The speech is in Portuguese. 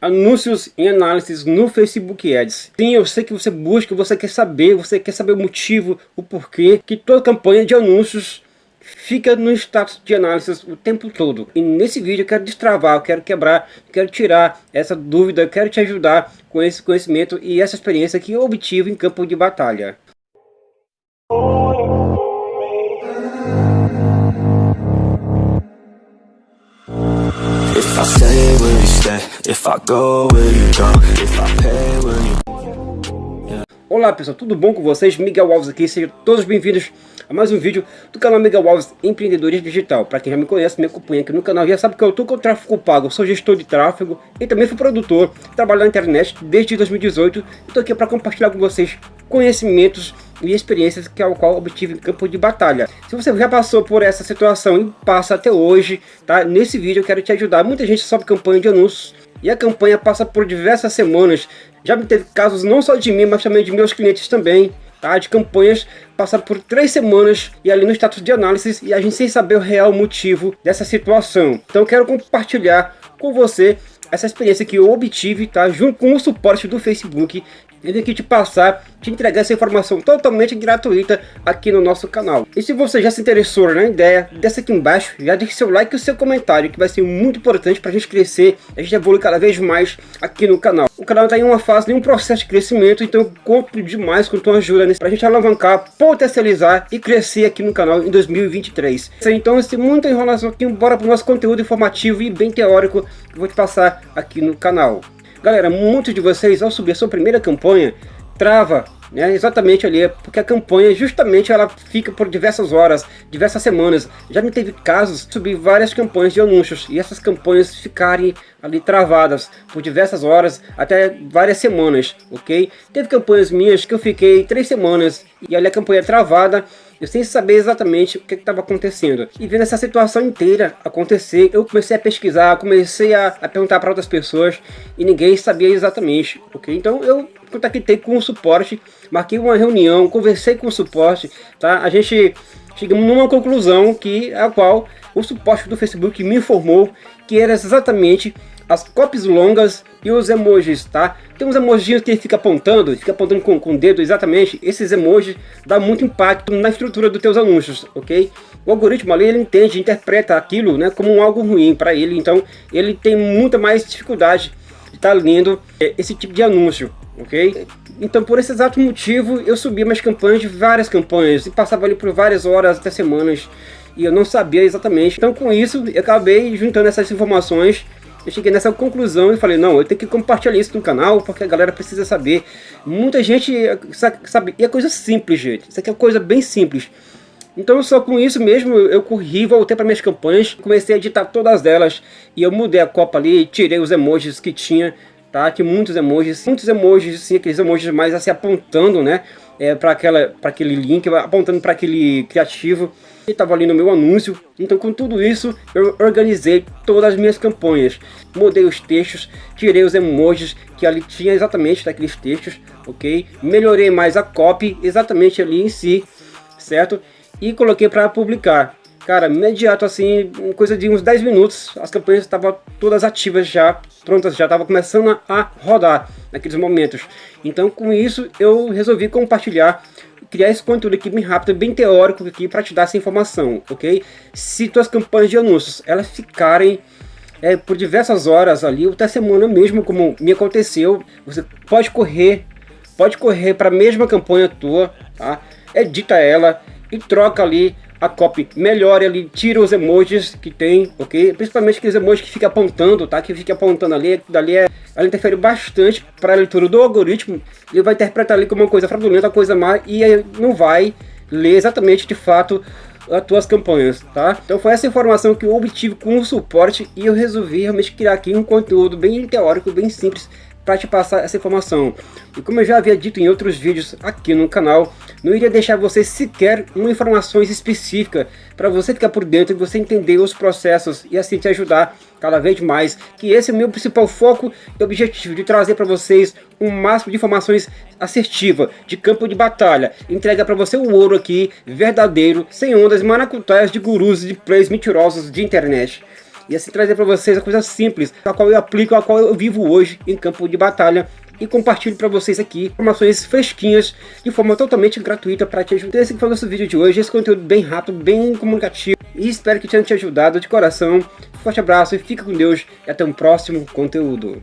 Anúncios em análises no Facebook Ads. Sim, eu sei que você busca, você quer saber, você quer saber o motivo, o porquê, que toda campanha de anúncios fica no status de análise o tempo todo. E nesse vídeo eu quero destravar, eu quero quebrar, eu quero tirar essa dúvida, eu quero te ajudar com esse conhecimento e essa experiência que eu obtive em campo de batalha. If I stay, will you stay? If I go, will you go? If I pay, will you... Olá pessoal, tudo bom com vocês? Miguel Alves aqui, sejam todos bem-vindos a mais um vídeo do canal Miguel Alves Empreendedorismo Digital. Para quem já me conhece, me acompanha aqui no canal, já sabe que eu estou com o tráfego pago, eu sou gestor de tráfego e também fui produtor, trabalho na internet desde 2018 e estou aqui para compartilhar com vocês conhecimentos e experiências que é o qual obtive em campo de batalha. Se você já passou por essa situação e passa até hoje, tá? Nesse vídeo eu quero te ajudar. Muita gente sobe campanha de anúncios e a campanha passa por diversas semanas. Já me teve casos não só de mim, mas também de meus clientes também, tá? De campanhas passar por três semanas e ali no status de análise e a gente sem saber o real motivo dessa situação. Então quero compartilhar com você essa experiência que eu obtive, tá? Junto com o suporte do Facebook ele aqui te passar, te entregar essa informação totalmente gratuita aqui no nosso canal. E se você já se interessou na ideia, desce aqui embaixo, já deixe seu like e o seu comentário, que vai ser muito importante para a gente crescer, a gente evoluir cada vez mais aqui no canal. O canal está em uma fase, em um processo de crescimento, então eu conto demais com tua ajuda para a gente alavancar, potencializar e crescer aqui no canal em 2023. Então, sem muita enrolação aqui, bora para o nosso conteúdo informativo e bem teórico que eu vou te passar aqui no canal. Galera, muitos de vocês, ao subir sua primeira campanha, trava né, exatamente ali, porque a campanha justamente ela fica por diversas horas, diversas semanas. Já me teve casos de subir várias campanhas de anúncios e essas campanhas ficarem ali travadas por diversas horas, até várias semanas, ok? Teve campanhas minhas que eu fiquei três semanas e ali a campanha travada eu sem saber exatamente o que estava acontecendo. E vendo essa situação inteira acontecer, eu comecei a pesquisar, comecei a, a perguntar para outras pessoas e ninguém sabia exatamente, ok? Então eu contactei com o suporte, marquei uma reunião, conversei com o suporte, tá? A gente chegamos numa conclusão que a qual o suporte do Facebook me informou que era exatamente as copies longas e os emojis, tá? Tem uns emojis que ele fica apontando, fica apontando com, com o dedo exatamente, esses emojis dá muito impacto na estrutura dos teus anúncios, ok? O algoritmo ali, ele entende, interpreta aquilo né, como algo ruim para ele, então ele tem muita mais dificuldade de estar tá lendo é, esse tipo de anúncio, ok? Então por esse exato motivo eu subi minhas campanhas, várias campanhas, e passava ali por várias horas até semanas, e eu não sabia exatamente. Então com isso eu acabei juntando essas informações eu cheguei nessa conclusão e falei, não, eu tenho que compartilhar isso no canal, porque a galera precisa saber. Muita gente sabe, e é coisa simples, gente. Isso aqui é coisa bem simples. Então só com isso mesmo eu corri, voltei para minhas campanhas, comecei a editar todas elas e eu mudei a copa ali, tirei os emojis que tinha, tá? Tinha muitos emojis, muitos emojis, assim, aqueles emojis mais assim apontando, né? É, para aquele link, apontando para aquele criativo que estava ali no meu anúncio. Então com tudo isso eu organizei todas as minhas campanhas. Mudei os textos, tirei os emojis que ali tinha exatamente daqueles textos, ok? Melhorei mais a copy exatamente ali em si, certo? E coloquei para publicar. Cara, imediato assim, coisa de uns 10 minutos, as campanhas estavam todas ativas já, prontas, já estava começando a rodar naqueles momentos. Então com isso eu resolvi compartilhar criar esse conteúdo aqui bem rápido, bem teórico aqui para te dar essa informação, ok? Se tuas campanhas de anúncios elas ficarem é, por diversas horas ali, ou até semana mesmo, como me aconteceu, você pode correr, pode correr para a mesma campanha tua, tá? Edita ela e troca ali a copy melhore ali, tira os emojis que tem, ok? Principalmente aqueles emojis que fica apontando, tá? Que fica apontando ali, dali é, ela interfere bastante para a leitura do algoritmo, ele vai interpretar ali como uma coisa fraudulenta, uma coisa má, e não vai ler exatamente de fato as tuas campanhas, tá? Então foi essa informação que eu obtive com o suporte e eu resolvi realmente criar aqui um conteúdo bem teórico, bem simples, para te passar essa informação. E como eu já havia dito em outros vídeos aqui no canal, não iria deixar você sequer uma informações específica para você ficar por dentro e você entender os processos e assim te ajudar cada vez mais, que esse é o meu principal foco e objetivo, de trazer para vocês um máximo de informações assertiva, de campo de batalha, entrega para você o ouro aqui, verdadeiro, sem ondas maracutaias de gurus e de plays mentirosos de internet. E assim trazer para vocês a coisa simples, a qual eu aplico, a qual eu vivo hoje em campo de batalha e compartilho para vocês aqui informações fresquinhas de forma totalmente gratuita para te ajudar. Esse foi o nosso vídeo de hoje, esse conteúdo bem rápido, bem comunicativo e espero que tenha te ajudado de coração. Forte abraço e fica com Deus e até um próximo conteúdo.